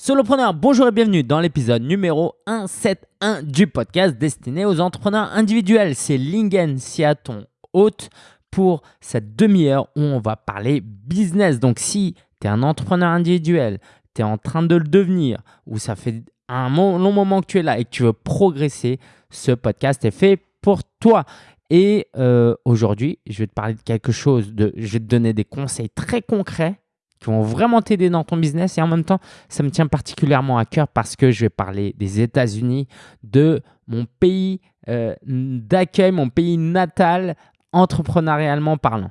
Solopreneur, bonjour et bienvenue dans l'épisode numéro 171 du podcast destiné aux entrepreneurs individuels. C'est Lingen ton hôte pour cette demi-heure où on va parler business. Donc si tu es un entrepreneur individuel, tu es en train de le devenir ou ça fait un long moment que tu es là et que tu veux progresser, ce podcast est fait pour toi. Et euh, aujourd'hui, je vais te parler de quelque chose, de, je vais te donner des conseils très concrets qui vont vraiment t'aider dans ton business. Et en même temps, ça me tient particulièrement à cœur parce que je vais parler des États-Unis, de mon pays euh, d'accueil, mon pays natal, entrepreneurialement parlant.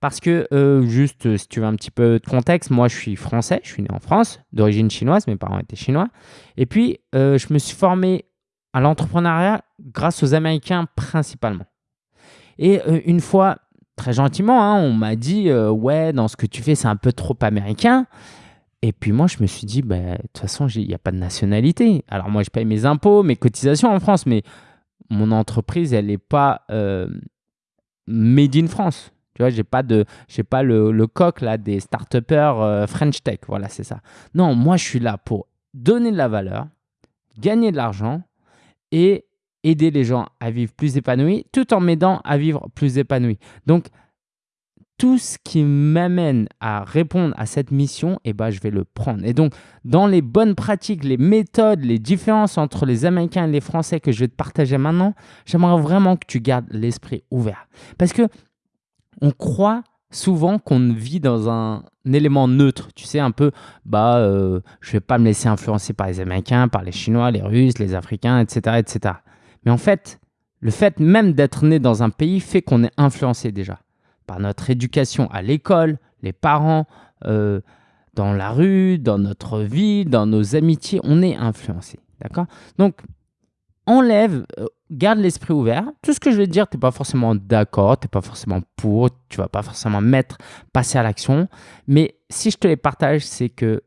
Parce que, euh, juste si tu veux un petit peu de contexte, moi je suis français, je suis né en France, d'origine chinoise, mes parents étaient chinois. Et puis, euh, je me suis formé à l'entrepreneuriat grâce aux Américains principalement. Et une fois très gentiment, hein, on m'a dit euh, Ouais, dans ce que tu fais, c'est un peu trop américain. Et puis moi, je me suis dit bah, De toute façon, il n'y a pas de nationalité. Alors moi, je paye mes impôts, mes cotisations en France, mais mon entreprise, elle n'est pas euh, made in France. Tu vois, j'ai pas de, pas le, le, coq là des start euh, French Tech. Voilà, c'est ça. Non, moi, je suis là pour donner de la valeur, gagner de l'argent et aider les gens à vivre plus épanouis tout en m'aidant à vivre plus épanoui. Donc, tout ce qui m'amène à répondre à cette mission, eh ben, je vais le prendre. Et donc, dans les bonnes pratiques, les méthodes, les différences entre les Américains et les Français que je vais te partager maintenant, j'aimerais vraiment que tu gardes l'esprit ouvert. Parce que on croit souvent qu'on vit dans un, élément neutre. Tu sais, un peu, bah, euh, je vais pas me laisser influencer par les Américains, par les Chinois, les Russes, les Africains, etc. etc. Mais en fait, le fait même d'être né dans un pays fait qu'on est influencé déjà par notre éducation à l'école, les parents, euh, dans la rue, dans notre vie, dans nos amitiés, on est influencé. D'accord? Donc, enlève, euh, garde l'esprit ouvert. Tout ce que je vais te dire, tu n'es pas forcément d'accord, tu n'es pas forcément pour, tu vas pas forcément mettre, passer à l'action. Mais si je te les partage, c'est que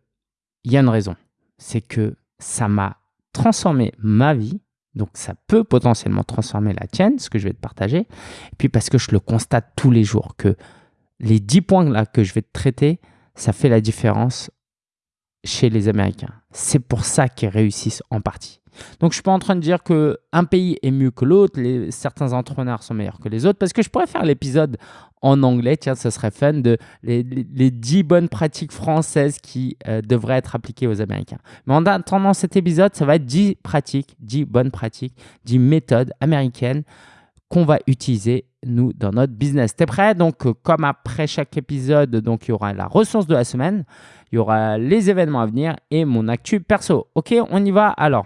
il y a une raison. C'est que ça m'a transformé ma vie donc ça peut potentiellement transformer la tienne, ce que je vais te partager. Et puis parce que je le constate tous les jours, que les 10 points là que je vais te traiter, ça fait la différence chez les Américains. C'est pour ça qu'ils réussissent en partie. Donc, je suis pas en train de dire qu'un pays est mieux que l'autre, certains entrepreneurs sont meilleurs que les autres, parce que je pourrais faire l'épisode en anglais, tiens, ce serait fun, de les, les 10 bonnes pratiques françaises qui euh, devraient être appliquées aux Américains. Mais en attendant cet épisode, ça va être 10 pratiques, 10 bonnes pratiques, 10 méthodes américaines qu'on va utiliser nous dans notre business. T'es prêt? Donc, euh, comme après chaque épisode, donc il y aura la ressource de la semaine, il y aura les événements à venir et mon actu perso. Ok, on y va alors.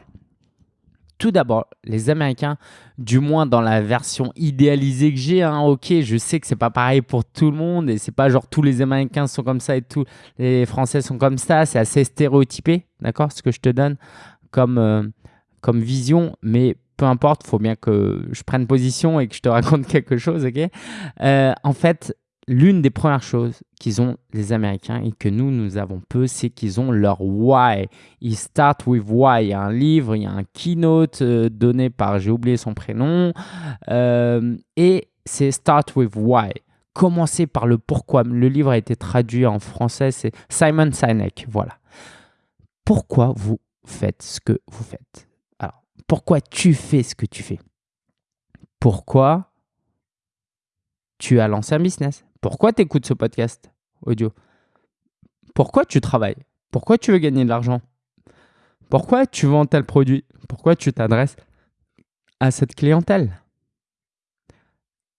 Tout d'abord, les Américains, du moins dans la version idéalisée que j'ai, hein, ok, je sais que c'est pas pareil pour tout le monde et c'est pas genre tous les Américains sont comme ça et tous les Français sont comme ça, c'est assez stéréotypé, d'accord, ce que je te donne comme, euh, vision, mais peu importe, faut bien que je prenne position et que je te raconte quelque chose, ok. Euh, En fait, l'une des premières choses qu'ils ont les Américains et que nous, nous avons peu, c'est qu'ils ont leur why. Ils start with why. Il y a un livre, il y a un keynote euh, donné par, j'ai oublié son prénom, euh, et c'est start with why. Commencer par le pourquoi. Le livre a été traduit en français, c'est Simon Sinek. Voilà. Pourquoi vous faites ce que vous faites? Alors, pourquoi tu fais ce que tu fais? Pourquoi tu as lancé un business? Pourquoi tu écoutes ce podcast audio? Pourquoi tu travailles? Pourquoi tu veux gagner de l'argent? Pourquoi tu vends tel produit? Pourquoi tu t'adresses à cette clientèle?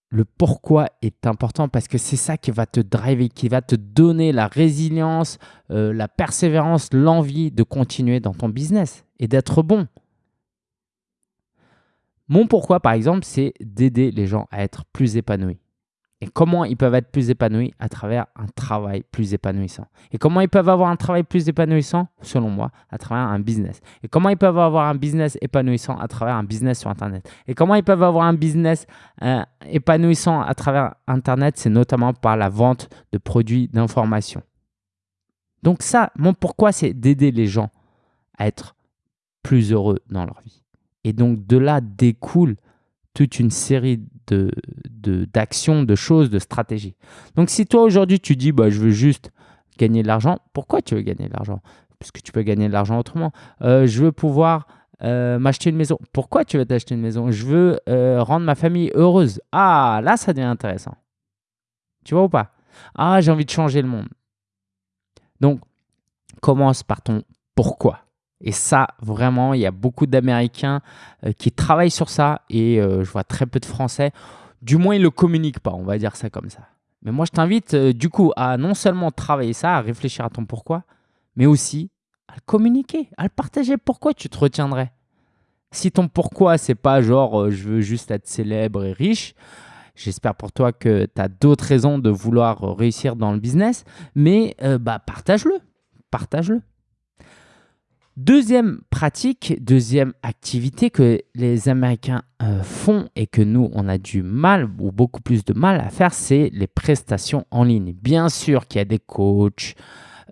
Le pourquoi est important parce que c'est ça qui va te driver, qui va te donner la résilience, euh, la persévérance, l'envie de continuer dans ton business et d'être bon. Mon pourquoi, par exemple, c'est d'aider les gens à être plus épanouis. Et comment ils peuvent être plus épanouis à travers un travail plus épanouissant. Et comment ils peuvent avoir un travail plus épanouissant, selon moi, à travers un business. Et comment ils peuvent avoir un business épanouissant à travers un business sur Internet. Et comment ils peuvent avoir un business euh, épanouissant à travers Internet, c'est notamment par la vente de produits d'information. Donc ça, mon pourquoi, c'est d'aider les gens à être plus heureux dans leur vie. Et donc de là découle toute une série de, de, choses, de stratégies. Donc si toi aujourd'hui tu dis bah, je veux juste gagner de l'argent, pourquoi tu veux gagner de l'argent? Puisque tu peux gagner de l'argent autrement. Euh, je veux pouvoir euh, m'acheter une maison. Pourquoi tu veux t'acheter une maison? Je veux euh, rendre ma famille heureuse. Ah, là, ça devient intéressant. Tu vois ou pas? Ah, j'ai envie de changer le monde. Donc, commence par ton pourquoi. Et ça, vraiment, il y a beaucoup d'Américains qui travaillent sur ça et je vois très peu de Français. Du moins, ils ne le communiquent pas, on va dire ça comme ça. Mais moi, je t'invite du coup à non seulement travailler ça, à réfléchir à ton pourquoi, mais aussi à le communiquer, à le partager. Pourquoi tu te retiendrais? Si ton pourquoi, c'est pas genre euh, je veux juste être célèbre et riche, j'espère pour toi que tu as d'autres raisons de vouloir réussir dans le business, mais euh, bah, partage-le. Partage-le. Deuxième pratique, deuxième activité que les Américains euh, font et que nous, on a du mal ou beaucoup plus de mal à faire, c'est les prestations en ligne. Bien sûr qu'il y a des coachs,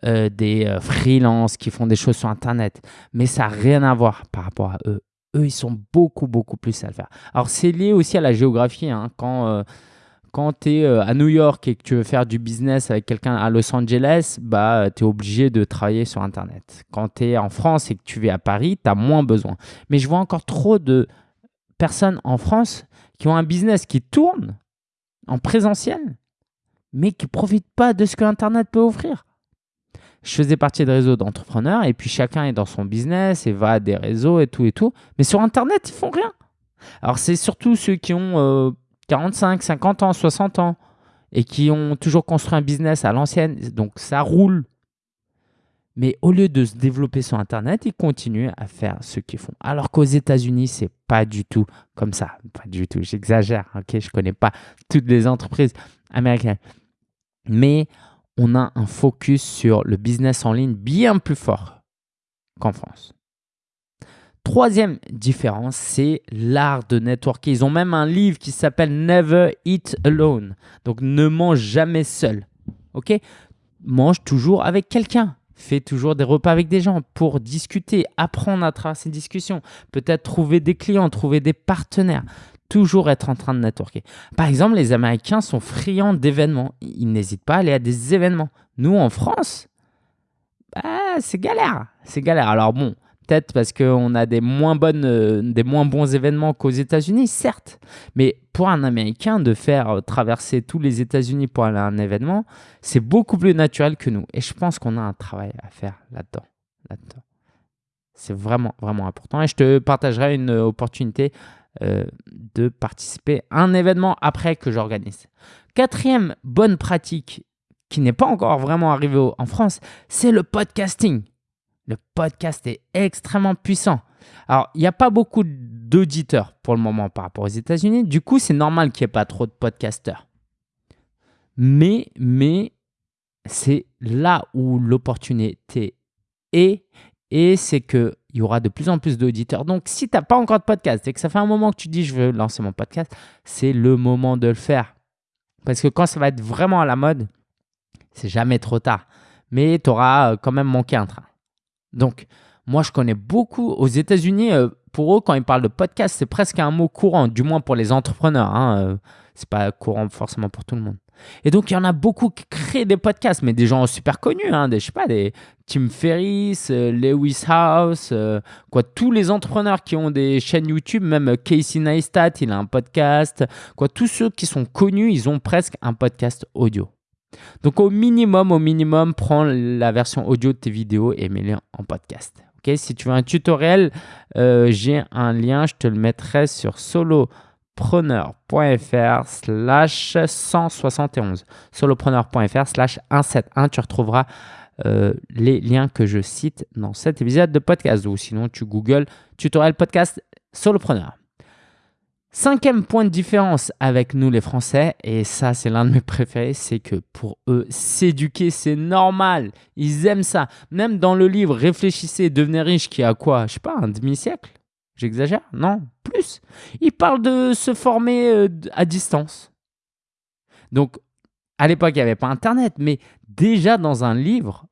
euh, des euh, freelances qui font des choses sur Internet. Mais ça n'a rien à voir par rapport à eux. Eux, ils sont beaucoup, beaucoup plus à le faire. Alors, c'est lié aussi à la géographie. Hein. Quand, euh, quand tu es à New York et que tu veux faire du business avec quelqu'un à Los Angeles, bah, tu es obligé de travailler sur Internet. Quand tu es en France et que tu vis à Paris, tu as moins besoin. Mais je vois encore trop de personnes en France qui ont un business qui tourne en présentiel, mais qui ne profitent pas de ce que Internet peut offrir je faisais partie de réseaux d'entrepreneurs et puis chacun est dans son business et va à des réseaux et tout et tout. Mais sur Internet, ils font rien. Alors, c'est surtout ceux qui ont 45, euh, 50 ans, 60 ans et qui ont toujours construit un business à l'ancienne. Donc, ça roule. Mais au lieu de se développer sur Internet, ils continuent à faire ce qu'ils font. Alors qu'aux États-Unis, c'est pas du tout comme ça. Pas du tout. J'exagère. Ok, je connais pas toutes les entreprises américaines. Mais on a un focus sur le business en ligne bien plus fort qu'en France. Troisième différence, c'est l'art de networker. Ils ont même un livre qui s'appelle Never Eat Alone. Donc ne mange jamais seul. Ok? Mange toujours avec quelqu'un. Fais toujours des repas avec des gens pour discuter, apprendre à travers ces discussions. Peut-être trouver des clients, trouver des partenaires toujours être en train de networker. Par exemple, les Américains sont friands d'événements. Ils n'hésitent pas à aller à des événements. Nous, en France, bah, c'est galère. C'est galère. Alors bon, peut-être parce qu'on a des moins, bonnes, euh, des moins bons événements qu'aux États-Unis, certes. Mais pour un Américain, de faire euh, traverser tous les États-Unis pour aller à un événement, c'est beaucoup plus naturel que nous. Et je pense qu'on a un travail à faire là-dedans. là-dedans. C'est vraiment, vraiment important. Et je te partagerai une opportunité euh, de participer à un événement après que j'organise. Quatrième bonne pratique qui n'est pas encore vraiment arrivée en France, c'est le podcasting. Le podcast est extrêmement puissant. Alors, il n'y a pas beaucoup d'auditeurs pour le moment par rapport aux États-Unis. Du coup, c'est normal qu'il n'y ait pas trop de podcasteurs. Mais, mais c'est là où l'opportunité est. Et c'est que il y aura de plus en plus d'auditeurs. Donc, si tu n'as pas encore de podcast et que ça fait un moment que tu dis je veux lancer mon podcast, c'est le moment de le faire. Parce que quand ça va être vraiment à la mode, c'est jamais trop tard. Mais tu auras euh, quand même manqué un train. Donc, moi, je connais beaucoup aux États-Unis. Euh, pour eux, quand ils parlent de podcast, c'est presque un mot courant, du moins pour les entrepreneurs. Hein, euh, c'est pas courant forcément pour tout le monde. Et donc, il y en a beaucoup qui créent des podcasts, mais des gens super connus, hein, des, je sais pas, des Tim Ferriss, euh, Lewis House, quoi, tous les entrepreneurs qui ont des chaînes YouTube, même Casey Neistat, il a un podcast, quoi, tous ceux qui sont connus, ils ont presque un podcast audio. Donc, au minimum, au minimum, prends la version audio de tes vidéos et mets-les en podcast. Ok, si tu veux un tutoriel, euh, j'ai un lien, je te le mettrai sur solo solopreneur.fr slash 171. Solopreneur.fr slash 171. Tu retrouveras euh, les liens que je cite dans cet épisode de podcast. Ou sinon, tu googles tutoriel podcast solopreneur. Cinquième point de différence avec nous les Français, et ça c'est l'un de mes préférés, c'est que pour eux, s'éduquer c'est normal. Ils aiment ça. Même dans le livre Réfléchissez, devenez riche, qui a quoi Je sais pas, un demi-siècle? J'exagère? Non, plus. Il parle de se former euh, à distance. Donc, à l'époque, il n'y avait pas Internet, mais déjà dans un livre,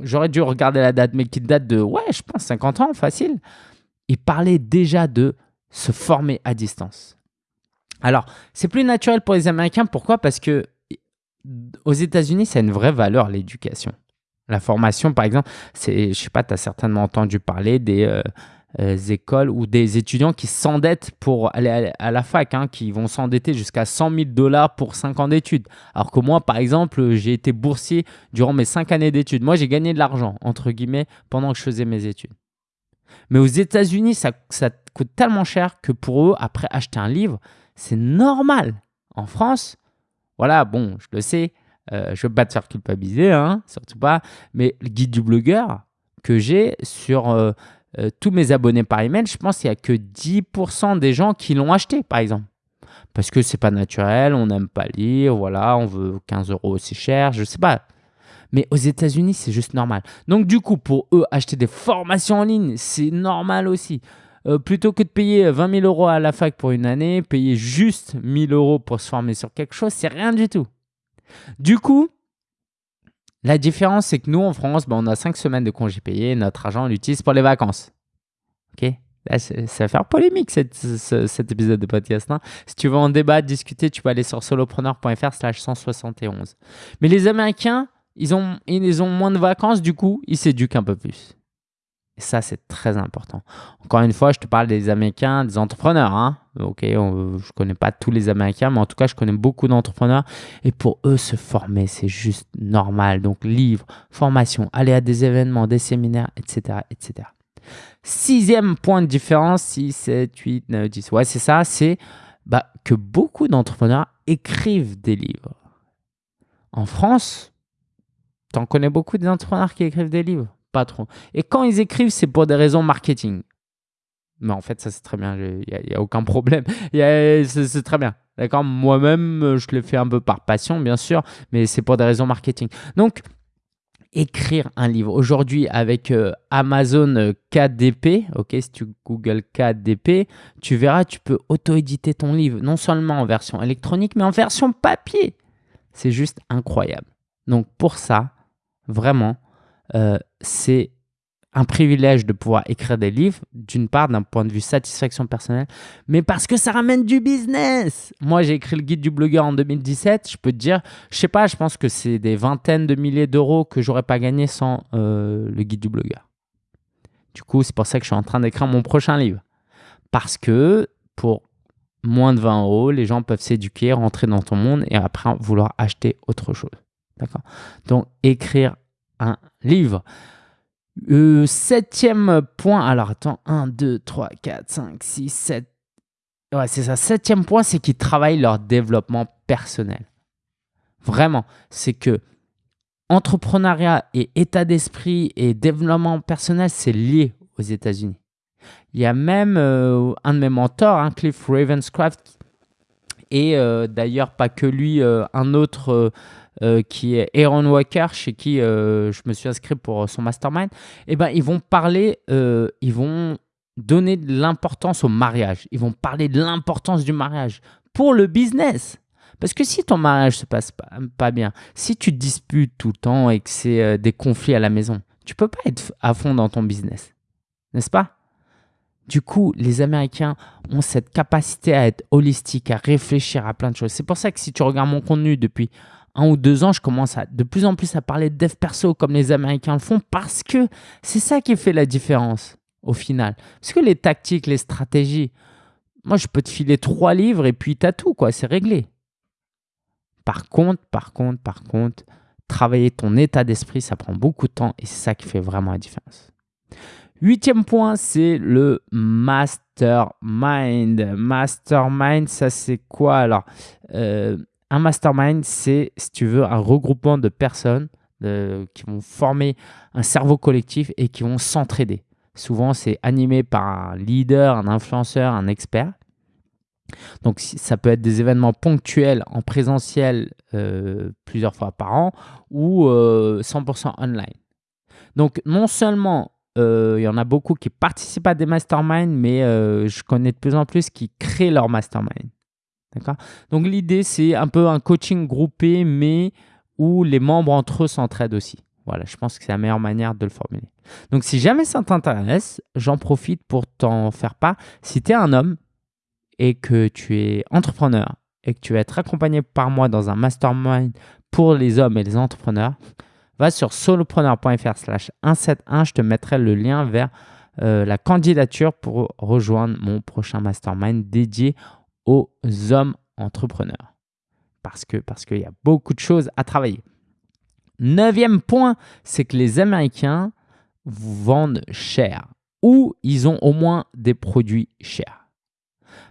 j'aurais dû regarder la date, mais qui date de, ouais, je pense 50 ans, facile. Il parlait déjà de se former à distance. Alors, c'est plus naturel pour les Américains. Pourquoi? Parce que aux États-Unis, ça a une vraie valeur, l'éducation. La formation, par exemple, c'est, je sais pas, tu as certainement entendu parler des euh, euh, écoles ou des étudiants qui s'endettent pour aller à, la fac, hein, qui vont s'endetter jusqu'à 100 000 dollars pour 5 ans d'études. Alors que moi, par exemple, j'ai été boursier durant mes 5 années d'études. Moi, j'ai gagné de l'argent, entre guillemets, pendant que je faisais mes études. Mais aux États-Unis, ça, ça coûte tellement cher que pour eux, après acheter un livre, c'est normal. En France, voilà, bon, je le sais, euh, je ne veux pas te faire culpabiliser, hein, surtout pas, mais le guide du blogueur que j'ai sur euh, euh, tous mes abonnés par email, je pense qu'il n'y a que 10% des gens qui l'ont acheté, par exemple. Parce que c'est pas naturel, on n'aime pas lire, voilà, on veut 15 euros aussi cher, je sais pas. Mais aux États-Unis, c'est juste normal. Donc, du coup, pour eux, acheter des formations en ligne, c'est normal aussi. plutôt que de payer 20 000 euros à la fac pour une année, payer juste 1000 euros pour se former sur quelque chose, c'est rien du tout. Du coup, la différence, c'est que nous, en France, ben, on a cinq semaines de congés payés. Notre argent, on l'utilise pour les vacances. OK? Là, ça va faire polémique cet épisode de podcast. Hein? si tu veux en débattre, discuter, tu peux aller sur solopreneur.fr slash 171. Mais les Américains, ils ont, ils ont moins de vacances, du coup, ils s'éduquent un peu plus. Et ça, c'est très important. Encore une fois, je te parle des Américains, des entrepreneurs. Hein. Ok, je ne connais pas tous les Américains, mais en tout cas, je connais beaucoup d'entrepreneurs. Et pour eux, se former, c'est juste normal. Donc, livres, formation, aller à des événements, des séminaires, etc. etc. Sixième point de différence, 6, 7, 8, 9, 10. Ouais, c'est ça, c'est bah, que beaucoup d'entrepreneurs écrivent des livres. En France, tu en connais beaucoup d'entrepreneurs qui écrivent des livres? Pas trop. Et quand ils écrivent, c'est pour des raisons marketing. Mais en fait, ça c'est très bien, il n'y a, aucun problème. C'est très bien. D'accord? Moi-même, je le fais un peu par passion, bien sûr, mais c'est pour des raisons marketing. Donc, écrire un livre. Aujourd'hui, avec euh, Amazon euh, KDP, ok, si tu Google KDP, tu verras, tu peux auto-éditer ton livre, non seulement en version électronique, mais en version papier. C'est juste incroyable. Donc, pour ça, vraiment, euh, c'est un privilège de pouvoir écrire des livres, d'une part d'un point de vue satisfaction personnelle, mais parce que ça ramène du business. Moi, j'ai écrit le guide du blogueur en 2017. Je peux te dire, je sais pas, je pense que c'est des vingtaines de milliers d'euros que j'aurais pas gagné sans euh, le guide du blogueur. Du coup, c'est pour ça que je suis en train d'écrire mon prochain livre. Parce que pour moins de 20 euros, les gens peuvent s'éduquer, rentrer dans ton monde et après vouloir acheter autre chose. Donc, écrire un livre. Euh, septième point, alors attends, 1, 2, 3, 4, 5, 6, 7. Ouais, c'est ça. Septième point, c'est qu'ils travaillent leur développement personnel. Vraiment, c'est que entrepreneuriat et état d'esprit et développement personnel, c'est lié aux États-Unis. Il y a même euh, un de mes mentors, hein, Cliff Ravenscraft, et euh, d'ailleurs pas que lui, un autre euh, qui est Aaron Walker, chez qui euh, je me suis inscrit pour son mastermind, eh ben, ils vont parler, euh, ils vont donner de l'importance au mariage. Ils vont parler de l'importance du mariage pour le business. Parce que si ton mariage se passe pas, bien, si tu te disputes tout le temps et que c'est des conflits à la maison, tu peux pas être à fond dans ton business. N'est-ce pas? Du coup, les Américains ont cette capacité à être holistique, à réfléchir à plein de choses. C'est pour ça que si tu regardes mon contenu depuis un ou deux ans, je commence à, de plus en plus à parler de dev perso comme les Américains le font parce que c'est ça qui fait la différence au final. Parce que les tactiques, les stratégies, moi je peux te filer trois livres et puis t'as tout, quoi, c'est réglé. Par contre, par contre, par contre, travailler ton état d'esprit, ça prend beaucoup de temps et c'est ça qui fait vraiment la différence. Huitième point, c'est le mastermind. Mastermind, ça c'est quoi Alors, euh, un mastermind, c'est, si tu veux, un regroupement de personnes qui vont former un cerveau collectif et qui vont s'entraider. Souvent, c'est animé par un leader, un influenceur, un expert. Donc, ça peut être des événements ponctuels en présentiel euh, plusieurs fois par an ou 100% euh, online. Donc, non seulement euh, il y en a beaucoup qui participent à des masterminds, mais je connais de plus en plus qui créent leur mastermind. Donc l'idée, c'est un peu un coaching groupé, mais où les membres entre eux s'entraident aussi. Voilà, je pense que c'est la meilleure manière de le formuler. Donc si jamais ça t'intéresse, j'en profite pour t'en faire part. Si tu es un homme et que tu es entrepreneur et que tu veux être accompagné par moi dans un mastermind pour les hommes et les entrepreneurs, va sur solopreneur.fr slash 171. Je te mettrai le lien vers euh, la candidature pour rejoindre mon prochain mastermind dédié aux hommes entrepreneurs. Parce qu'il parce qu'il y a beaucoup de choses à travailler. Neuvième point, c'est que les Américains vendent cher ou ils ont au moins des produits chers.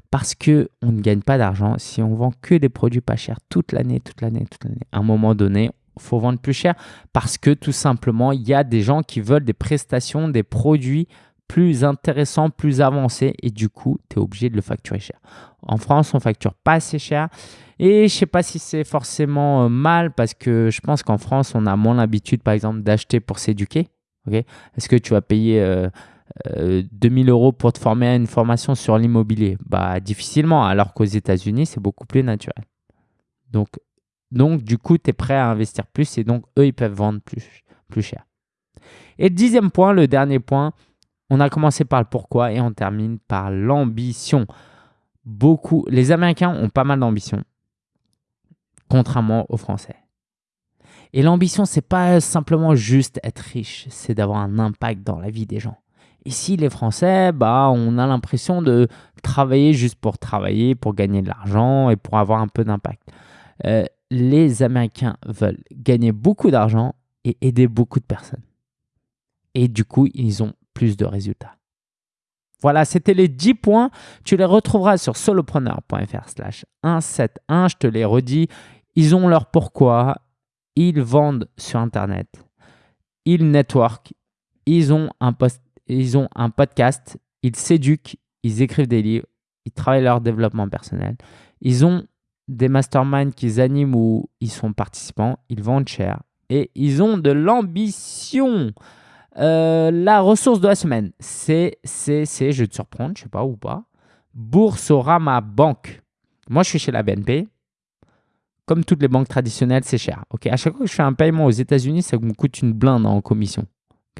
Parce qu'on ne gagne pas d'argent si on vend que des produits pas chers toute l'année, toute l'année, toute l'année. À un moment donné, faut vendre plus cher parce que tout simplement, il y a des gens qui veulent des prestations, des produits plus intéressants, plus avancés et du coup, tu es obligé de le facturer cher. En France, on facture pas assez cher et je sais pas si c'est forcément euh, mal parce que je pense qu'en France, on a moins l'habitude, par exemple, d'acheter pour s'éduquer. Est-ce que tu vas payer euh, 2000 euh, euros pour te former à une formation sur l'immobilier? Bah difficilement, alors qu'aux États-Unis, c'est beaucoup plus naturel. Donc, donc du coup, tu es prêt à investir plus et donc eux, ils peuvent vendre plus, plus cher. Et dixième point, le dernier point, on a commencé par le pourquoi et on termine par l'ambition. Beaucoup, les Américains ont pas mal d'ambition, contrairement aux Français. Et l'ambition, c'est pas simplement juste être riche, c'est d'avoir un impact dans la vie des gens. Ici, les Français, bah, on a l'impression de travailler juste pour travailler, pour gagner de l'argent et pour avoir un peu d'impact. Euh, les Américains veulent gagner beaucoup d'argent et aider beaucoup de personnes. Et du coup, ils ont plus de résultats. Voilà, c'était les 10 points. Tu les retrouveras sur solopreneur.fr slash 171. Je te les redis. Ils ont leur pourquoi. Ils vendent sur Internet. Ils network. Ils ont un ils ont un podcast, ils s'éduquent, ils écrivent des livres, ils travaillent leur développement personnel. Ils ont des masterminds qu'ils animent ou ils sont participants, ils vendent cher et ils ont de l'ambition. Euh, la ressource de la semaine, c'est, c'est, c'est, je vais te surprendre, je sais pas ou pas, Boursorama Banque. Moi, je suis chez la BNP. Comme toutes les banques traditionnelles, c'est cher. Ok, à chaque fois que je fais un paiement aux États-Unis, ça me coûte une blinde en commission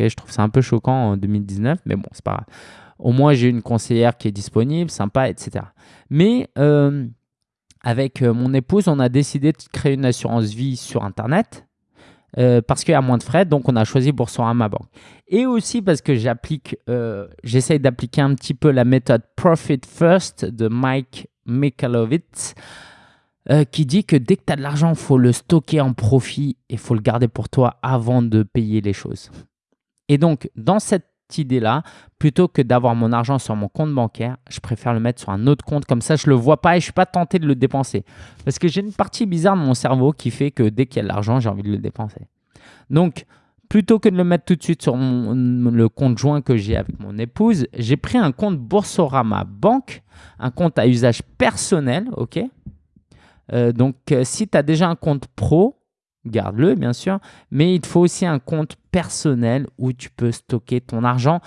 je trouve ça un peu choquant en 2019, mais bon, c'est pas grave. Au moins, j'ai une conseillère qui est disponible, sympa, etc. Mais euh, avec euh, mon épouse, on a décidé de créer une assurance vie sur Internet euh, parce qu'il y a moins de frais, donc on a choisi Boursorama Bank. Et aussi parce que j'applique, j'essaye d'appliquer un petit peu la méthode Profit First de Mike Michalowicz. qui dit que dès que tu as de l'argent, il faut le stocker en profit et il faut le garder pour toi avant de payer les choses. Et donc, dans cette idée-là, plutôt que d'avoir mon argent sur mon compte bancaire, je préfère le mettre sur un autre compte. Comme ça, je ne le vois pas et je ne suis pas tenté de le dépenser. Parce que j'ai une partie bizarre de mon cerveau qui fait que dès qu'il y a de l'argent, j'ai envie de le dépenser. Donc, plutôt que de le mettre tout de suite sur le compte joint que j'ai avec mon épouse, j'ai pris un compte Boursorama Banque, un compte à usage personnel. ok? Euh, donc, euh, si tu as déjà un compte pro, garde-le bien sûr, mais il te faut aussi un compte personnel où tu peux stocker ton argent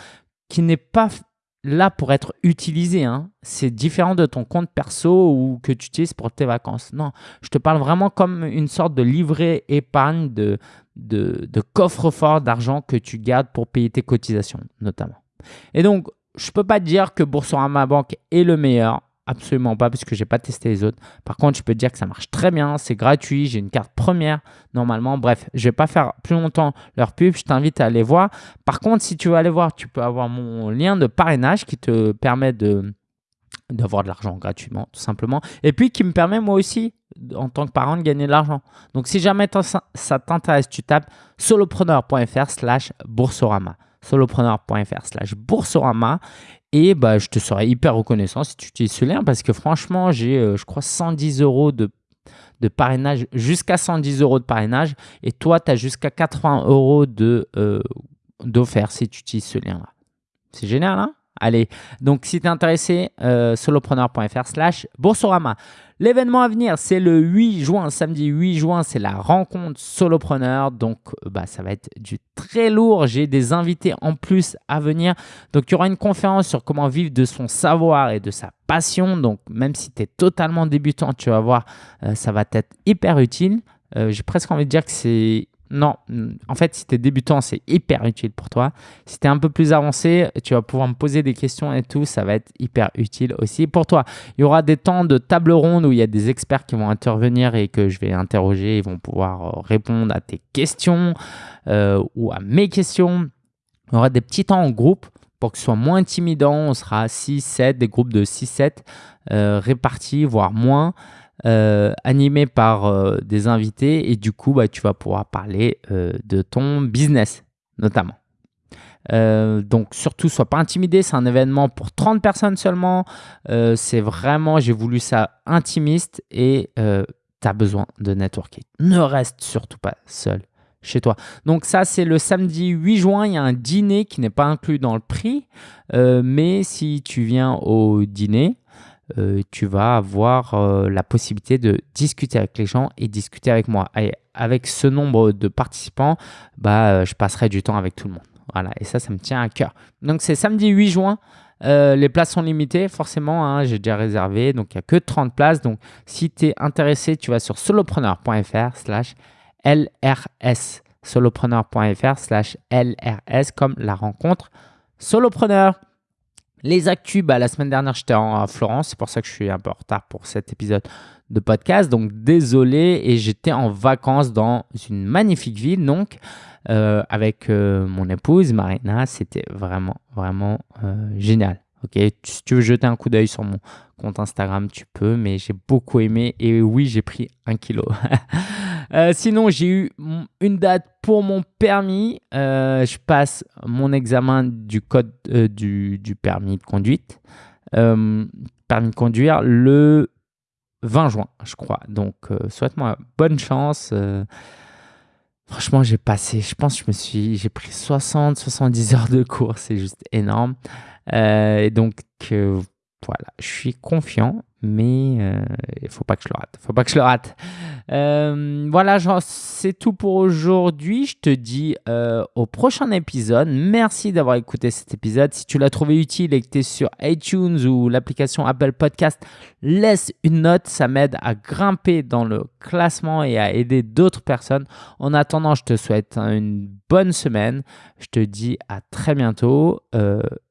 qui n'est pas là pour être utilisé. Hein. C'est différent de ton compte perso ou que tu utilises pour tes vacances. Non, je te parle vraiment comme une sorte de livret épargne, de, coffre-fort d'argent que tu gardes pour payer tes cotisations notamment. Et donc, je ne peux pas dire que Boursorama Banque est le meilleur. Absolument pas, parce que j'ai pas testé les autres. Par contre, je peux te dire que ça marche très bien, c'est gratuit, j'ai une carte première normalement. Bref, je vais pas faire plus longtemps leur pub, je t'invite à aller voir. Par contre, si tu veux aller voir, tu peux avoir mon lien de parrainage qui te permet de d'avoir de l'argent gratuitement, tout simplement. Et puis qui me permet moi aussi, en tant que parent, de gagner de l'argent. Donc si jamais ça t'intéresse, tu tapes solopreneur.fr slash boursorama solopreneur.fr slash boursorama et bah, je te serais hyper reconnaissant si tu utilises ce lien parce que franchement, j'ai, euh, je crois, 110 euros de, parrainage, jusqu'à 110 euros de parrainage. Et toi, tu as jusqu'à 80 euros de, euh, d'offert si tu utilises ce lien-là. C'est génial, hein? Allez, donc si tu es intéressé, euh, solopreneur.fr slash Boursorama. L'événement à venir, c'est le 8 juin, samedi 8 juin, c'est la rencontre solopreneur. Donc, euh, bah, ça va être du très lourd. J'ai des invités en plus à venir. Donc, il y aura une conférence sur comment vivre de son savoir et de sa passion. Donc, même si tu es totalement débutant, tu vas voir, euh, ça va être hyper utile. J'ai presque envie de dire que c'est Non, en fait, si tu es débutant, c'est hyper utile pour toi. Si tu es un peu plus avancé, tu vas pouvoir me poser des questions et tout, ça va être hyper utile aussi pour toi. Il y aura des temps de table ronde où il y a des experts qui vont intervenir et que je vais interroger, ils vont pouvoir euh, répondre à tes questions euh, ou à mes questions. Il y aura des petits temps en groupe pour que ce soit moins intimidant. On sera 6, 7, des groupes de 6, 7 euh, répartis, voire moins. Euh, animé par euh, des invités et du coup, bah, tu vas pouvoir parler euh, de ton business notamment. donc surtout, sois pas intimidé, c'est un événement pour 30 personnes seulement. c'est vraiment, j'ai voulu ça intimiste et tu as besoin de networking. Ne reste surtout pas seul chez toi. Donc ça, c'est le samedi 8 juin. Il y a un dîner qui n'est pas inclus dans le prix. mais si tu viens au dîner, euh, tu vas avoir euh, la possibilité de discuter avec les gens et discuter avec moi. Et avec ce nombre de participants, bah, euh, je passerai du temps avec tout le monde. Voilà, et ça, ça me tient à cœur. Donc, c'est samedi 8 juin. les places sont limitées, forcément, hein, j'ai déjà réservé, donc il n'y a que 30 places. Donc, si tu es intéressé, tu vas sur solopreneur.fr slash LRS. Solopreneur.fr slash LRS comme la rencontre solopreneur. Les actus, bah, la semaine dernière, j'étais en Florence. C'est pour ça que je suis un peu en retard pour cet épisode de podcast. Donc, désolé. Et j'étais en vacances dans une magnifique ville, donc, euh, avec euh, mon épouse, Marina. C'était vraiment, vraiment euh, génial. Ok, si tu veux jeter un coup d'œil sur mon compte Instagram, tu peux, mais j'ai beaucoup aimé et oui, j'ai pris un kilo. Euh, sinon, j'ai eu une date pour mon permis. Euh, je passe mon examen du code euh, du, permis de conduite, permis de conduire le 20 juin, je crois. Donc, souhaite-moi bonne chance. Franchement, j'ai passé, je pense, je me suis, j'ai pris 60, 70 heures de cours, c'est juste énorme. et donc, voilà, je suis confiant, mais euh, il ne faut pas que je le rate. faut pas que je le rate. Euh, voilà, c'est tout pour aujourd'hui. Je te dis euh, au prochain épisode. Merci d'avoir écouté cet épisode. Si tu l'as trouvé utile et que tu es sur iTunes ou l'application Apple Podcast, laisse une note. Ça m'aide à grimper dans le classement et à aider d'autres personnes. En attendant, je te souhaite une bonne semaine. Je te dis à très bientôt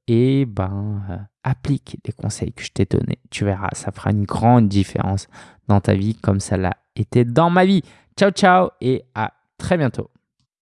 et ben applique les conseils que je t'ai donnés. Tu verras, ça fera une grande différence dans ta vie comme ça l'a été dans ma vie. Ciao, ciao et à très bientôt.